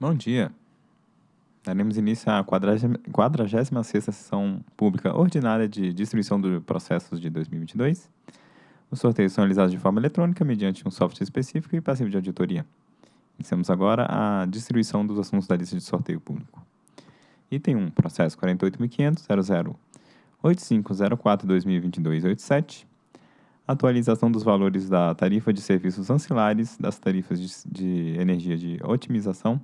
Bom dia. Daremos início à 46ª sessão pública ordinária de distribuição de processos de 2022. Os sorteios são realizados de forma eletrônica mediante um software específico e passivo de auditoria. Iniciamos agora a distribuição dos assuntos da lista de sorteio público. Item 1, processo 48.500.00.8504.2022.87. Atualização dos valores da tarifa de serviços ancilares, das tarifas de, de energia de otimização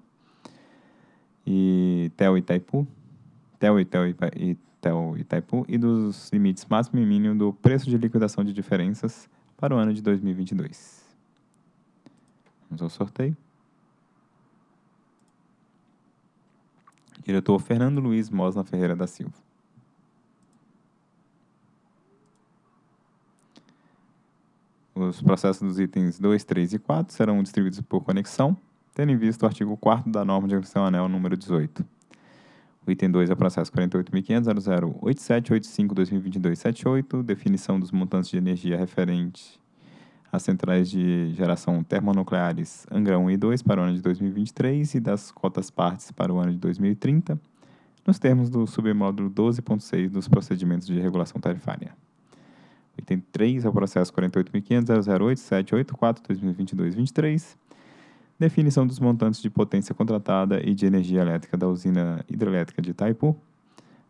e TEL Itaipu, TEL e TEL, e Itaipu e dos limites máximo e mínimo do preço de liquidação de diferenças para o ano de 2022. Vamos ao sorteio. Diretor Fernando Luiz Mosna Ferreira da Silva. Os processos dos itens 2, 3 e 4 serão distribuídos por conexão tendo em vista o artigo 4 da norma de agressão anel número 18. O item 2 é o processo 48.500.00.8785.2022.78, definição dos montantes de energia referente às centrais de geração termonucleares Angra 1 e 2 para o ano de 2023 e das cotas partes para o ano de 2030, nos termos do submódulo 12.6 dos procedimentos de regulação tarifária. O item 3 é o processo 48.500.00.8784.2022.23, definição dos montantes de potência contratada e de energia elétrica da usina hidrelétrica de Itaipu,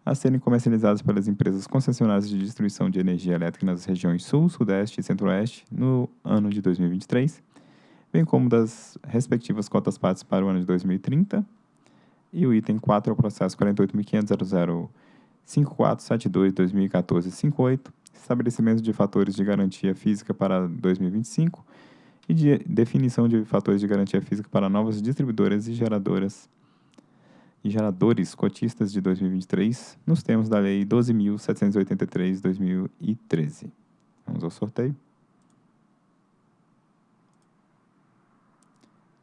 a serem comercializadas pelas empresas concessionárias de distribuição de energia elétrica nas regiões Sul, Sudeste e Centro-Oeste no ano de 2023, bem como das respectivas cotas partes para o ano de 2030. E o item 4 é o processo 48.500.00.5472.2014.58, estabelecimento de fatores de garantia física para 2025 e de definição de fatores de garantia física para novas distribuidoras e geradoras e geradores cotistas de 2023, nos termos da Lei 12.783-2013. Vamos ao sorteio.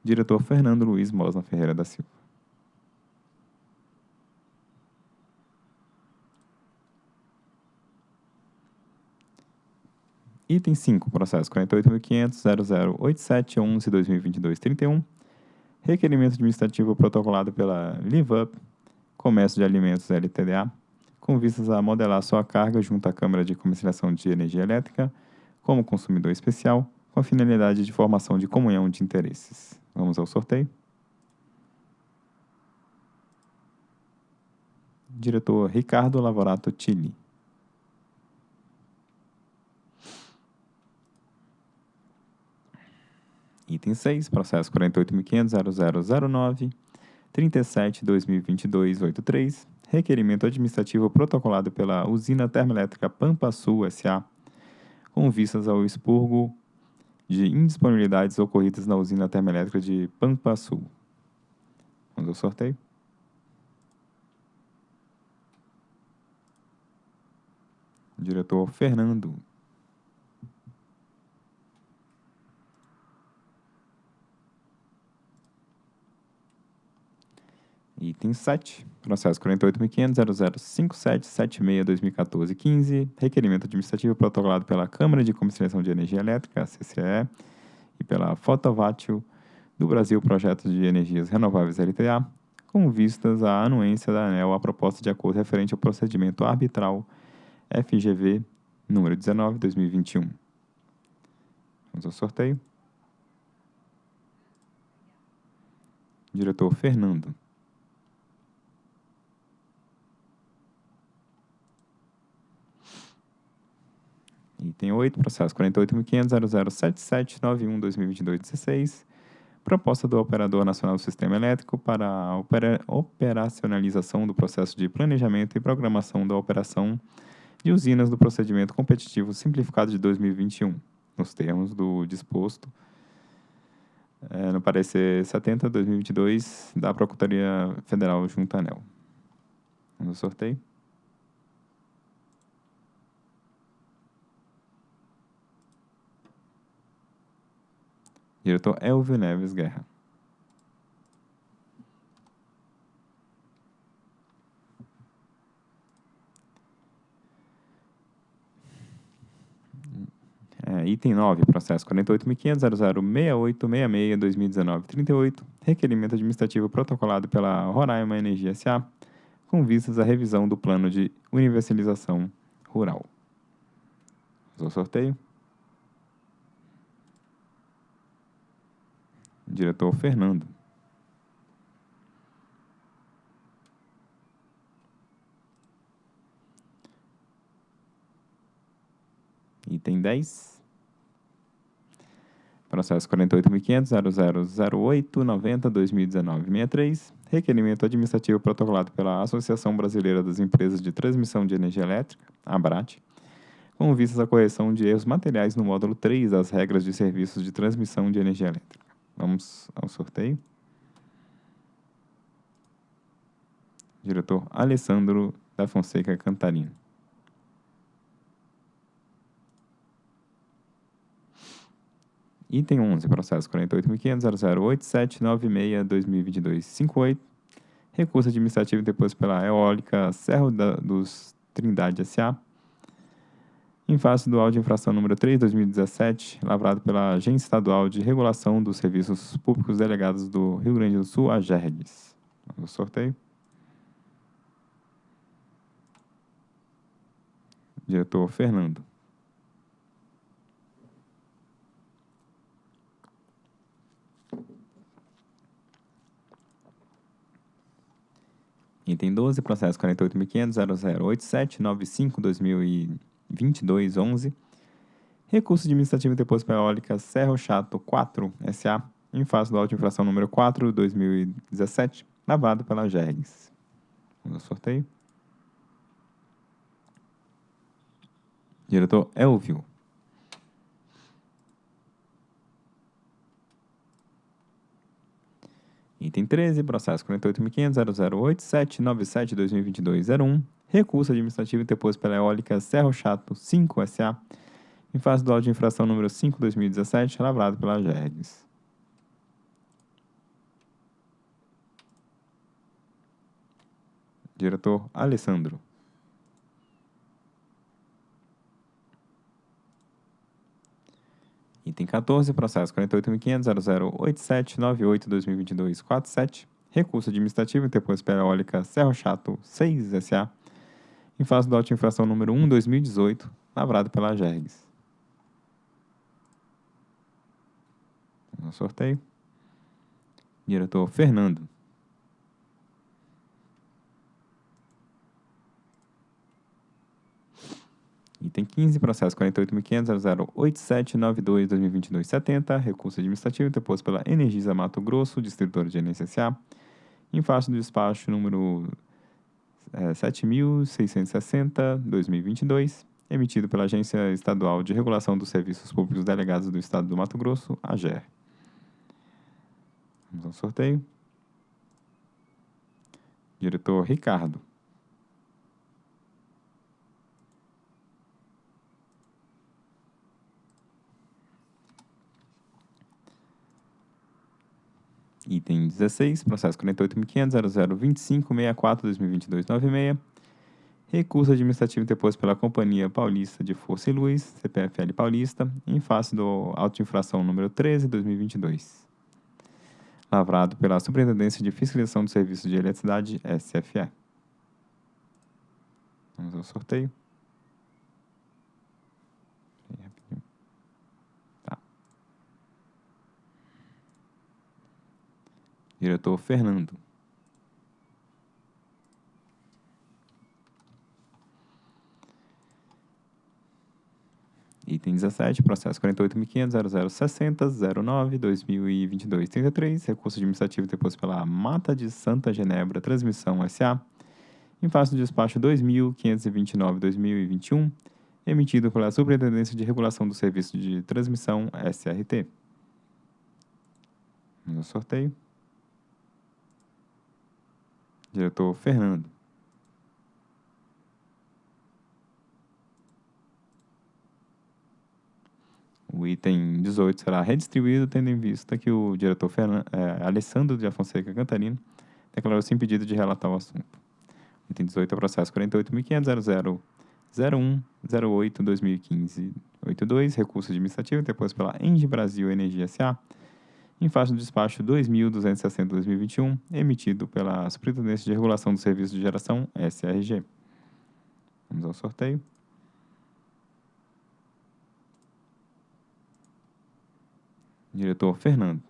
Diretor Fernando Luiz Mosna Ferreira da Silva. Item 5, processo 48.500.008711.2022.31. Requerimento administrativo protocolado pela LiveUp, Comércio de Alimentos LTDA, com vistas a modelar sua carga junto à Câmara de Comercialização de Energia Elétrica como consumidor especial, com a finalidade de formação de comunhão de interesses. Vamos ao sorteio. Diretor Ricardo Lavorato Tilli. Item 6, processo 48.500.0009.37.2022.83, requerimento administrativo protocolado pela usina termoelétrica Pampa Sul S.A., com vistas ao expurgo de indisponibilidades ocorridas na usina termoelétrica de Pampa Sul. Vamos ao sorteio. Diretor Fernando. Item 7, processo 48.500.005776.2014.15, requerimento administrativo protocolado pela Câmara de Comercialização de Energia Elétrica, CCE, e pela Fotovátil do Brasil Projetos de Energias Renováveis LTA, com vistas à anuência da ANEL à proposta de acordo referente ao procedimento arbitral FGV número 19, 2021. Vamos ao sorteio. Diretor Fernando. Item 8, processo 48.500.007791.2022.16. Proposta do Operador Nacional do Sistema Elétrico para a opera operacionalização do processo de planejamento e programação da operação de usinas do procedimento competitivo simplificado de 2021, nos termos do disposto é, no parecer 70-2022 da Procuradoria Federal junto à ANEL. Vamos ao sorteio. Diretor Elvio Neves Guerra. É, item 9, processo 48.500.006866-2019-38, requerimento administrativo protocolado pela Roraima Energia S.A., com vistas à revisão do plano de universalização rural. Ao sorteio. Diretor Fernando. Item 10. Processo 48.500.0008.90.2019.63. Requerimento administrativo protocolado pela Associação Brasileira das Empresas de Transmissão de Energia Elétrica, ABRAT, com vistas à correção de erros materiais no módulo 3 das regras de serviços de transmissão de energia elétrica. Vamos ao sorteio. Diretor Alessandro da Fonseca Cantarino. Item 11, processo 48.500.008796.2022.58. Recurso administrativo deposto pela Eólica Serro da, dos Trindade S.A. Em face do áudio infração número 3, 2017, lavrado pela Agência Estadual de Regulação dos Serviços Públicos Delegados do Rio Grande do Sul, a GERGS. Vamos ao sorteio. Diretor Fernando. Item 12, processo 48.500.0087.95.2022.11. Recurso administrativo deposto pela eólica Serro Chato 4 SA, em face do auto de infração número 4 2017, lavado pela GERGS. Vamos ao sorteio. Diretor Elvio. Item 13, processo 48.500.008797.2022.01, recurso administrativo interposto pela eólica Serro Chato 5 SA, em face do auto de infração número 5 2017, lavrado pela GERGS. Diretor Alessandro. Item 14, processo 48.500.008798.2022.47, recurso administrativo interposto pela eólica Serro Chato 6 SA, em face do auto de infração número 1 2018, lavrado pela GERGS. No sorteio. Diretor Fernando. Item 15, processo 48.500.087.92.2022.70, recurso administrativo interposto pela Energisa Mato Grosso, distribuidora de NSSA, em face do despacho número é, 7.660.2022, emitido pela Agência Estadual de Regulação dos Serviços Públicos Delegados do Estado do Mato Grosso, AGER. Vamos ao sorteio. Diretor Ricardo. Item 16, processo 48.500.0025.64.2022.96. Recurso administrativo interposto pela Companhia Paulista de Força e Luz, CPFL Paulista, em face do auto de infração número 13, 2022. Lavrado pela Superintendência de Fiscalização do Serviço de Eletricidade, SFE. Vamos ao sorteio. Diretor Fernando. Item 17, processo 48.500.0060.09.2022.33, recurso administrativo deposto pela Mata de Santa Genebra Transmissão S.A., em face do despacho 2.529.2021, emitido pela Superintendência de Regulação do Serviço de Transmissão SRT. No sorteio. Diretor Fernando. O item 18 será redistribuído, tendo em vista que o diretor Fernando, é, Alessandro de Afonseca Cantarino declarou-se impedido de relatar o assunto. O item 18 é o processo 48.500.0001.08.2015.88. 82, recurso administrativo interposto pela Engie Brasil Energia S.A., em face do despacho 2260-2021, emitido pela Superintendência de Regulação do Serviço de Geração, SRG. Vamos ao sorteio. Diretor Fernando.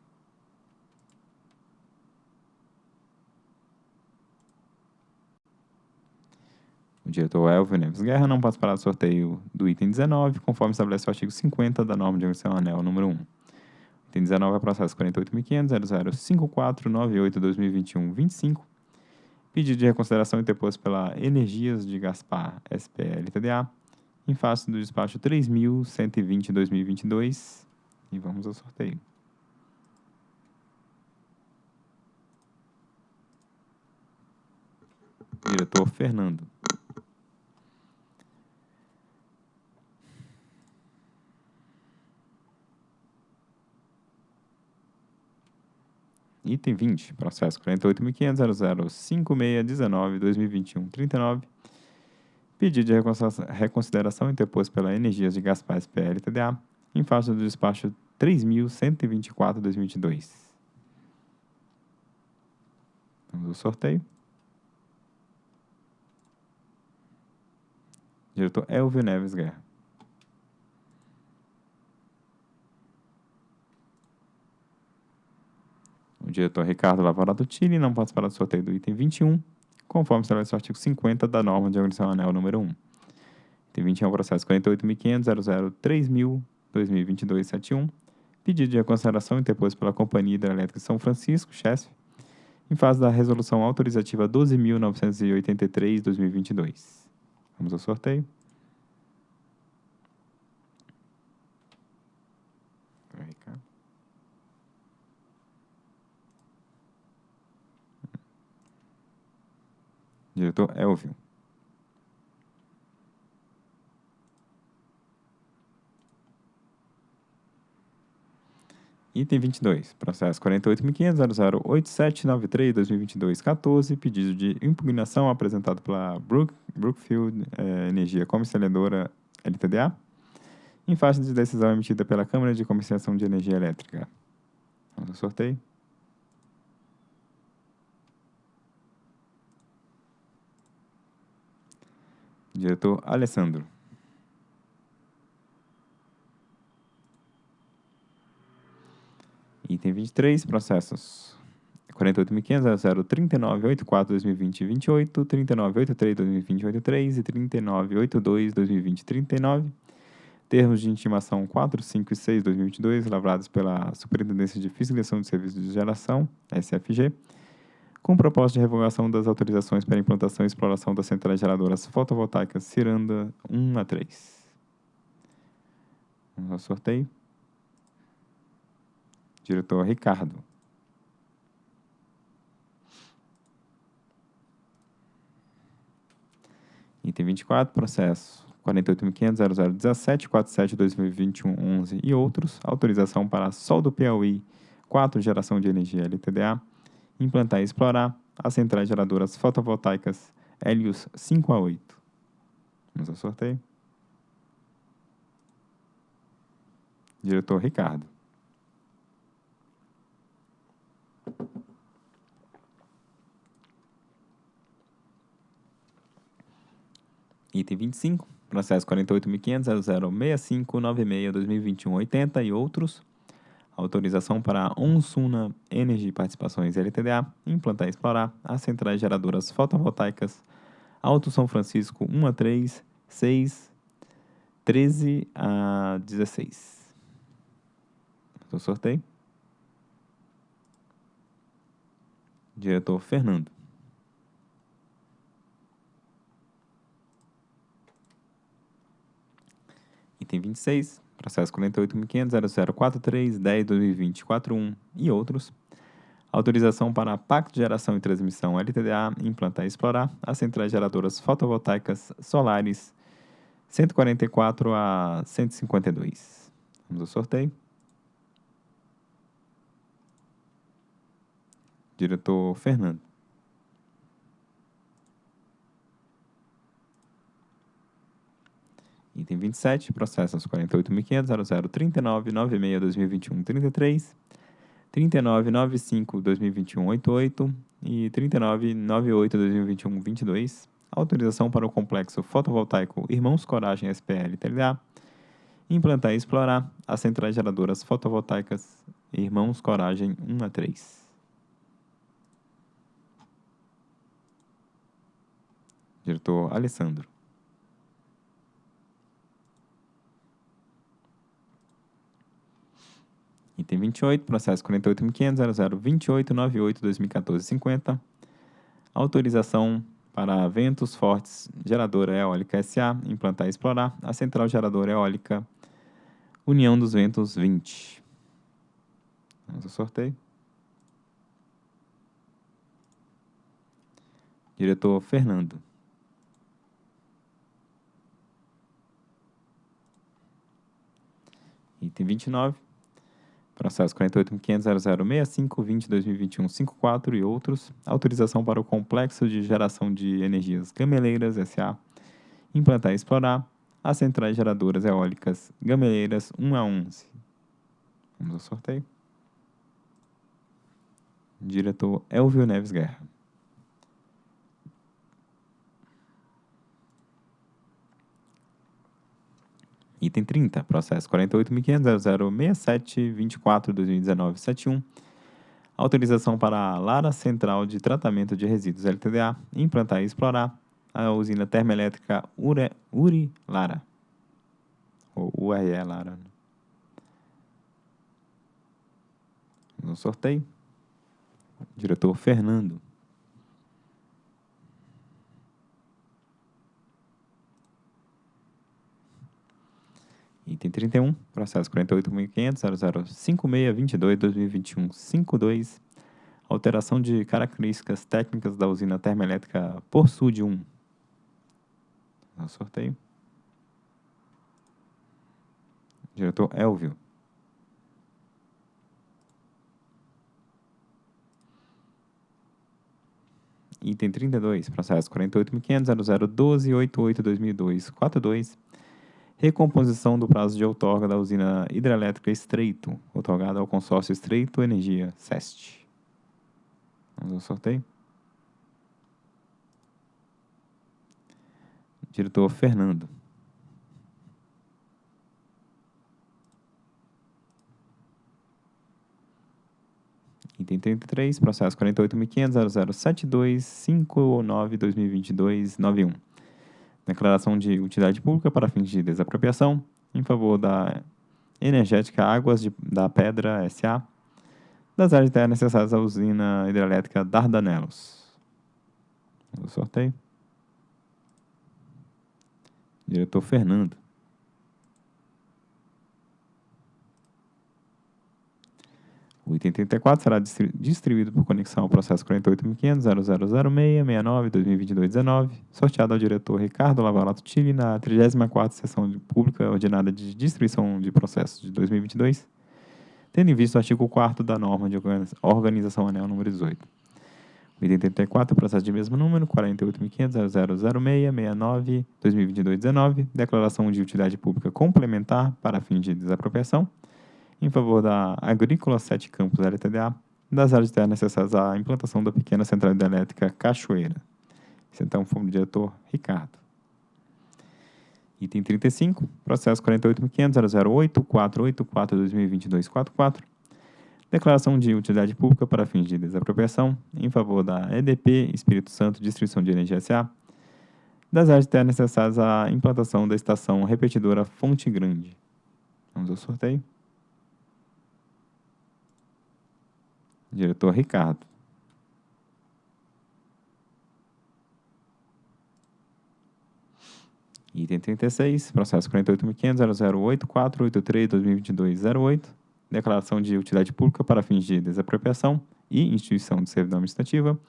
O diretor Elvio Neves Guerra não participará do sorteio do item 19, conforme estabelece o artigo 50 da norma de organização anel número 1. Item 19 é processo 48.500.005498-2021-25. Pedido de reconsideração interposto pela Energias de Gaspar SPL TDA, em face do despacho 3.120-2022. E vamos ao sorteio. Diretor Fernando. Item 20, processo 48.500.005619-2021-39. Pedido de reconsideração interposto pela Energias de Gaspar SPL TDA, em face do despacho 3.124-2022. Vamos ao sorteio. Diretor Elvio Neves Guerra. O diretor Ricardo Lavarato Tini não participará do sorteio do item 21, conforme estabelece o artigo 50 da norma de organização anel número 1. Item 21 é o processo 48.500.003000-2022-71, pedido de reconsideração interposto pela Companhia Hidrelétrica de São Francisco, CHESF, em fase da resolução autorizativa 12.983-2022. Vamos ao sorteio. Diretor Elvio. Item 22, processo 48.500.008793-2022-14, pedido de impugnação apresentado pela Brook, Brookfield eh, Energia Comercializadora LTDA, em faixa de decisão emitida pela Câmara de Comercialização de Energia Elétrica. Vamos ao sorteio. Diretor Alessandro. Item 23, processos 48.500.039.84.2020-28, 39.83.2020-83 e 39.82.2020-39. Termos de intimação 4, 5 e 6 2022, lavrados pela Superintendência de Fiscalização de Serviços de Geração, SFG, com propósito de revogação das autorizações para implantação e exploração das centrais geradoras fotovoltaicas Ciranda 1 a 3. Vamos ao sorteio. Diretor Ricardo. Item 24, processo 48.500.0017.47.2021.11 e outros. Autorização para Sol do Piauí 4 Geração de Energia LTDA implantar e explorar as centrais geradoras fotovoltaicas Helios 5 a 8. Vamos ao sorteio. Diretor Ricardo. Item 25, processo 48.500.006596-2021-80 e outros autorização para a Onsuna Energy Participações LTDA implantar e explorar as centrais geradoras fotovoltaicas Alto São Francisco 1 a 3, 6, 13 a 16. Do sorteio. Diretor Fernando. Item 26, processo 48.500.0043.10.2020.41 e outros, autorização para Pacto de Geração e Transmissão LTDA implantar e explorar as centrais geradoras fotovoltaicas solares 144 a 152. Vamos ao sorteio. Diretor Fernando. Item 27, processos 48.500.0039.96.2021.33, 39.95.2021.88 e 39.98.2021.22, autorização para o complexo fotovoltaico Irmãos Coragem SPL TLA, implantar e explorar as centrais geradoras fotovoltaicas Irmãos Coragem 1 a 3. Diretor Alessandro. Item 28, processo 48.500.0028.98.2014.50. Autorização para ventos fortes, geradora eólica SA, implantar e explorar a central geradora eólica União dos Ventos 20. Vamos ao sorteio. Diretor Fernando. Item 29. Processo 48.500.0065.20.2021.54 e outros. Autorização para o Complexo de Geração de Energias Gameleiras S.A. Implantar e explorar as centrais geradoras eólicas Gameleiras 1 a 11. Vamos ao sorteio. Diretor Elvio Neves Guerra. Item 30, processo 48.500.0067.24.2019.71. Autorização para a Lara Central de Tratamento de Resíduos LTDA implantar e explorar a usina termoelétrica Ure, Uri Lara. Ou URE Lara. No sorteio. Diretor Fernando. Item 31, processo 48.500.0056.22.2021.52, alteração de características técnicas da usina termoelétrica Por Sud 1. No sorteio. Diretor Elvio. Item 32, processo 48.500.0012.88.2002.42, recomposição do prazo de outorga da usina hidrelétrica Estreito, outorgada ao consórcio Estreito Energia, SEST. Vamos ao sorteio. Diretor Fernando. Item 33, processo 48.500.0072.59.2022.91. Declaração de utilidade pública para fins de desapropriação em favor da Energética Águas de, da Pedra S.A. das áreas de terra necessárias à usina hidrelétrica Dardanelos. O sorteio. Diretor Fernando. O item 34 será distribuído por conexão ao processo 48.500.0006.69.2022.19, sorteado ao diretor Ricardo Lavalato Chile na 34ª Sessão Pública Ordinária de Distribuição de Processos de 2022, tendo em vista o artigo 4 da norma de organização anel número 18. O item 34, processo de mesmo número, 48.500.0006.69.2022.19, declaração de utilidade pública complementar para fim de desapropriação, em favor da Agrícola 7 Campos LTDA, das áreas de terra necessárias à implantação da pequena central hidrelétrica Cachoeira. Esse então foi o diretor Ricardo. Item 35, processo 48.500.008.484.2022.44, declaração de utilidade pública para fins de desapropriação em favor da EDP Espírito Santo Distribuição de Energia S.A., das áreas de terra necessárias à implantação da estação repetidora Fonte Grande. Vamos ao sorteio. Diretor Ricardo. Item 36, processo 48.500.008.483.2022.08, declaração de utilidade pública para fins de desapropriação e instituição de servidão administrativa,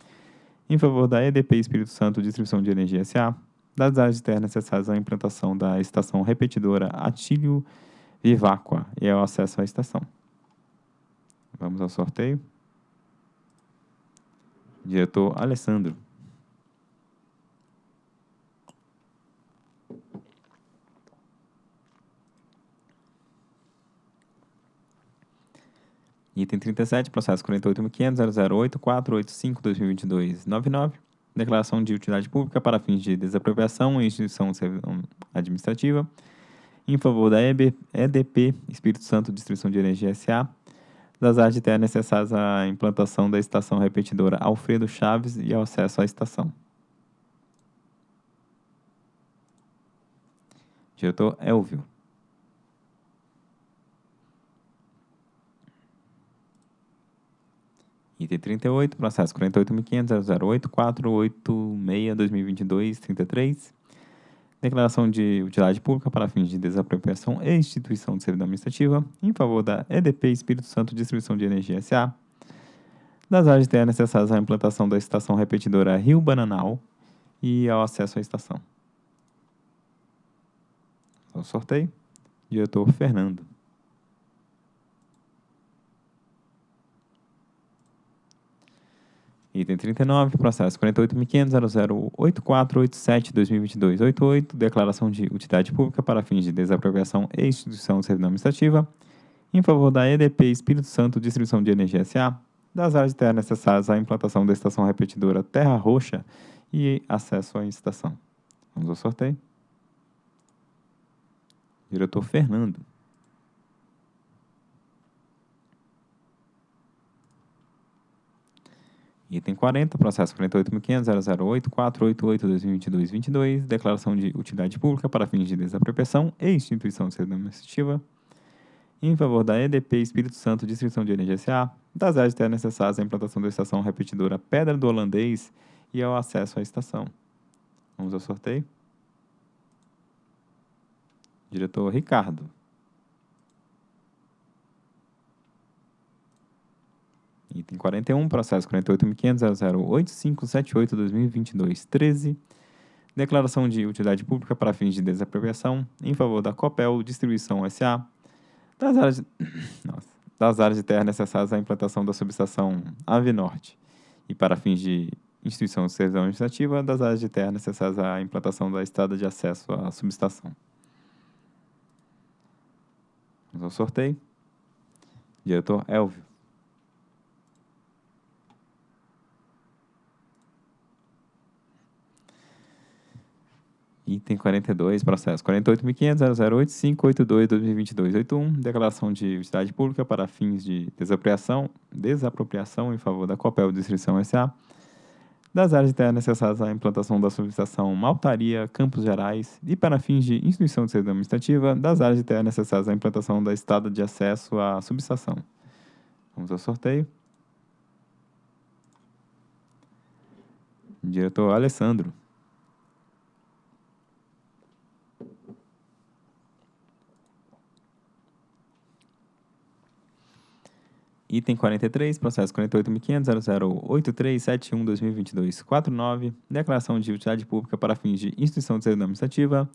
em favor da EDP Espírito Santo Distribuição de Energia S.A., das áreas de terra necessárias à implantação da estação repetidora Atílio Viváqua e ao acesso à estação. Vamos ao sorteio diretor Alessandro. Item 37, processo 48.500.008.485.2022.99, declaração de utilidade pública para fins de desapropriação em instituição hum, administrativa, em favor da EB, EDP, Espírito Santo Distribuição de Energia S.A., das áreas de terra necessárias à implantação da estação repetidora Alfredo Chaves e ao acesso à estação. Diretor Elvio. Item 38, processo 48.500.008.486.2022.33. Declaração de utilidade pública para fins de desapropriação e instituição de servidão administrativa em favor da EDP Espírito Santo Distribuição de Energia S.A. Das áreas de terra necessárias à implantação da estação repetidora Rio Bananal e ao acesso à estação. Então, sorteio. Diretor Fernando. Item 39, processo 48.500.008487.2022.88, declaração de utilidade pública para fins de desapropriação e instituição de servidão administrativa, em favor da EDP Espírito Santo Distribuição de Energia S.A., das áreas de terra necessárias à implantação da estação repetidora Terra Roxa e acesso à estação. Vamos ao sorteio. Diretor Fernando. Item 40, processo 48.500.008.488.2022.22, declaração de utilidade pública para fins de desapropriação e instituição de servidão administrativa em favor da EDP Espírito Santo Distribuição de Energia S.A., das áreas de terra necessárias à implantação da estação repetidora Pedra do Holandês e ao acesso à estação. Vamos ao sorteio. Diretor Ricardo. Item 41, processo 48.500.008.578.2022.13. Declaração de utilidade pública para fins de desapropriação em favor da Copel Distribuição S.A. Das áreas, de... Nossa. das áreas de terra necessárias à implantação da subestação Ave Norte e para fins de instituição de servidão administrativa das áreas de terra necessárias à implantação da estrada de acesso à subestação. Vamos ao sorteio. Diretor Elvio. Item 42, processo 48.500.008.582.2022.81, declaração de utilidade pública para fins de desapropriação, desapropriação em favor da Copel Distribuição S.A., das áreas de terra necessárias à implantação da subestação Maltaria, Campos Gerais, e para fins de instituição de servidão administrativa, das áreas de terra necessárias à implantação da estrada de acesso à subestação. Vamos ao sorteio. Diretor Alessandro. Item 43, processo 48.500.008371.2022.49, declaração de utilidade pública para fins de instituição de administrativa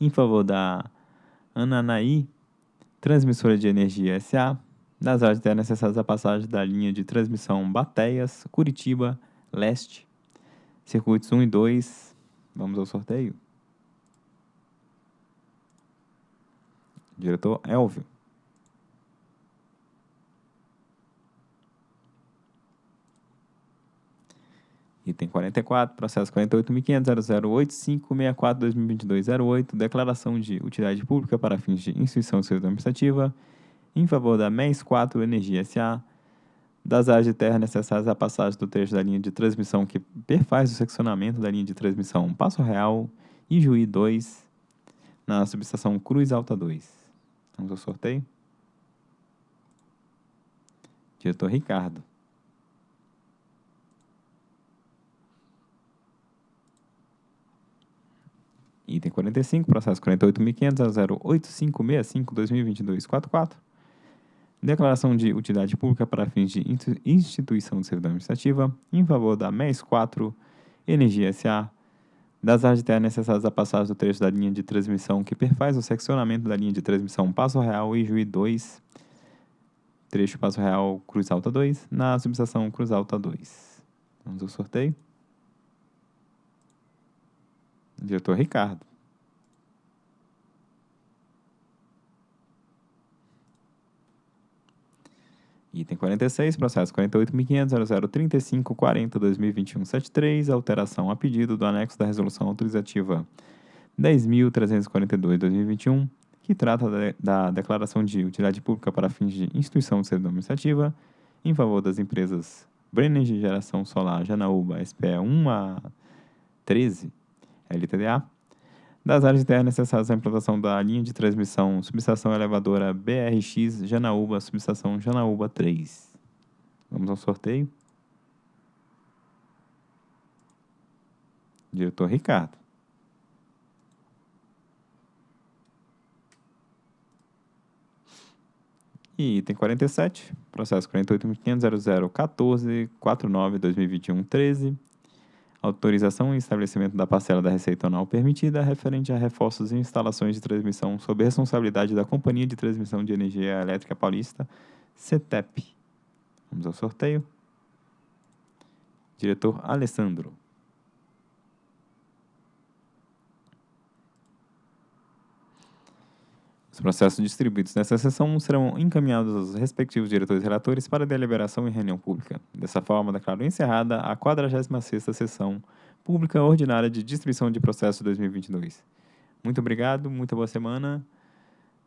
em favor da Ananaí Transmissora de Energia S.A., nas áreas de necessárias à passagem da linha de transmissão Bateias, Curitiba, Leste, circuitos 1 e 2. Vamos ao sorteio. Diretor Elvio. Item 44, processo 48.500.008.564.2022.08, declaração de utilidade pública para fins de instituição de serviço administrativa em favor da MES 4 Energia S.A., das áreas de terra necessárias à passagem do trecho da linha de transmissão que perfaz o seccionamento da linha de transmissão Passo Real e Juí 2, na subestação Cruz Alta 2. Vamos ao sorteio. Diretor Ricardo. Item 45, processo 48.500.08565.2022.44. Declaração de utilidade pública para fins de instituição de servidão administrativa em favor da MES 4 Energia S.A., das áreas de terra necessárias à passagem do trecho da linha de transmissão que perfaz o seccionamento da linha de transmissão Passo Real e Juí 2, trecho Passo Real Cruz Alta 2, na subestação Cruz Alta 2. Vamos ao sorteio. Diretor Ricardo. Item 46, processo 48.500.0035.40.2021.73, alteração a pedido do anexo da resolução autorizativa 10.342.2021, que trata da, declaração de utilidade pública para fins de instituição de servidão administrativa em favor das empresas Brenner de Geração Solar Janaúba SPE 1 a 13 LTDA, das áreas internas necessárias à implantação da linha de transmissão subestação elevadora BRX Janaúba, subestação Janaúba 3. Vamos ao sorteio. Diretor Ricardo. E item 47, processo 48.500.0014.49.2021.13, autorização e estabelecimento da parcela da receita anual permitida referente a reforços e instalações de transmissão sob responsabilidade da Companhia de Transmissão de Energia Elétrica Paulista, CETEP. Vamos ao sorteio. Diretor Alessandro. Os processos distribuídos nessa sessão serão encaminhados aos respectivos diretores e relatores para deliberação em reunião pública. Dessa forma, declaro encerrada a 46ª Sessão Pública Ordinária de Distribuição de Processos 2022. Muito obrigado, muita boa semana,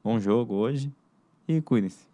bom jogo hoje e cuidem-se.